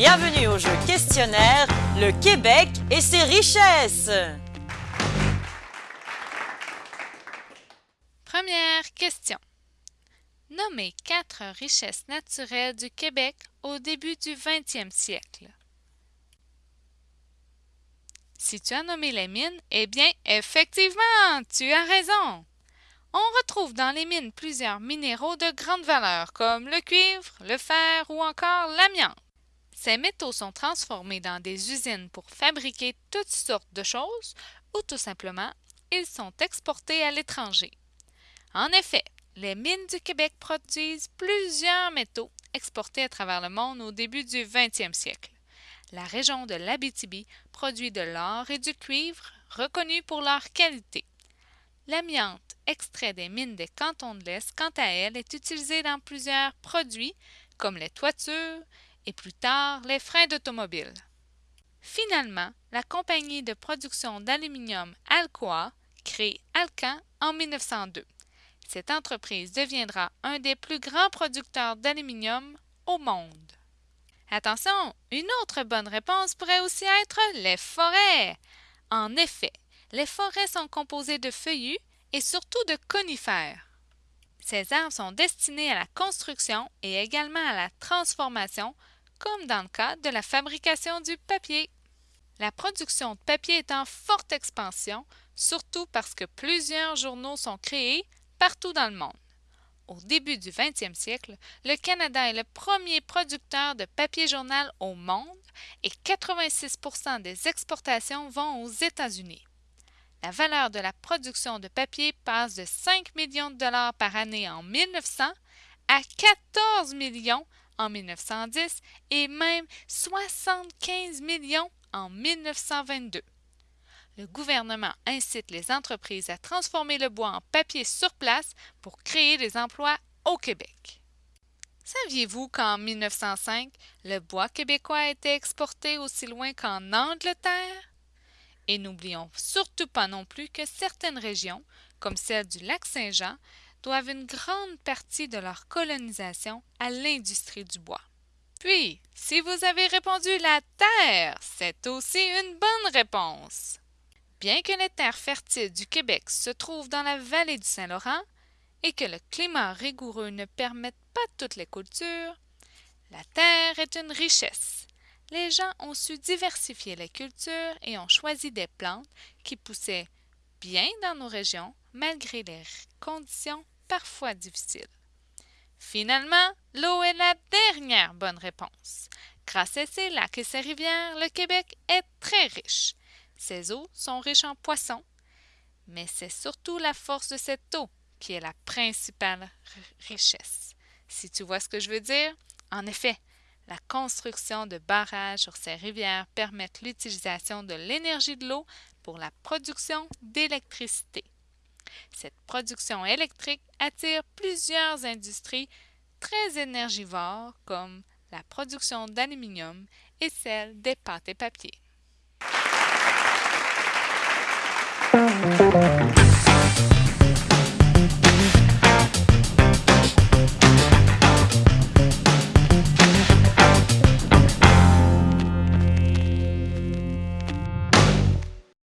bienvenue au jeu questionnaire Le Québec et ses richesses. Première question. Nommez quatre richesses naturelles du Québec au début du 20e siècle. Si tu as nommé les mines, eh bien, effectivement, tu as raison. On retrouve dans les mines plusieurs minéraux de grande valeur comme le cuivre, le fer ou encore l'amiante. Ces métaux sont transformés dans des usines pour fabriquer toutes sortes de choses ou tout simplement, ils sont exportés à l'étranger. En effet, les mines du Québec produisent plusieurs métaux exportés à travers le monde au début du 20e siècle. La région de l'Abitibi produit de l'or et du cuivre reconnus pour leur qualité. L'amiante, extrait des mines des cantons de l'Est, quant à elle, est utilisée dans plusieurs produits comme les toitures et plus tard les freins d'automobile. Finalement, la compagnie de production d'aluminium Alcoa crée Alcan en 1902. Cette entreprise deviendra un des plus grands producteurs d'aluminium au monde. Attention, une autre bonne réponse pourrait aussi être les forêts. En effet, les forêts sont composées de feuillus et surtout de conifères. Ces arbres sont destinés à la construction et également à la transformation, comme dans le cas de la fabrication du papier. La production de papier est en forte expansion, surtout parce que plusieurs journaux sont créés partout dans le monde. Au début du 20e siècle, le Canada est le premier producteur de papier journal au monde et 86% des exportations vont aux États-Unis. La valeur de la production de papier passe de 5 millions de dollars par année en 1900 à 14 millions en 1910 et même 75 millions en 1922. Le gouvernement incite les entreprises à transformer le bois en papier sur place pour créer des emplois au Québec. Saviez-vous qu'en 1905, le bois québécois a été exporté aussi loin qu'en Angleterre? Et n'oublions surtout pas non plus que certaines régions, comme celle du lac Saint-Jean, doivent une grande partie de leur colonisation à l'industrie du bois. Puis, si vous avez répondu la terre, c'est aussi une bonne réponse. Bien que les terres fertiles du Québec se trouvent dans la vallée du Saint-Laurent et que le climat rigoureux ne permette pas toutes les cultures, la terre est une richesse les gens ont su diversifier les cultures et ont choisi des plantes qui poussaient bien dans nos régions malgré les conditions parfois difficiles. Finalement, l'eau est la dernière bonne réponse. Grâce à ses lacs et ses rivières, le Québec est très riche. Ses eaux sont riches en poissons, mais c'est surtout la force de cette eau qui est la principale richesse. Si tu vois ce que je veux dire, en effet, la construction de barrages sur ces rivières permet l'utilisation de l'énergie de l'eau pour la production d'électricité. Cette production électrique attire plusieurs industries très énergivores comme la production d'aluminium et celle des pâtes et papiers.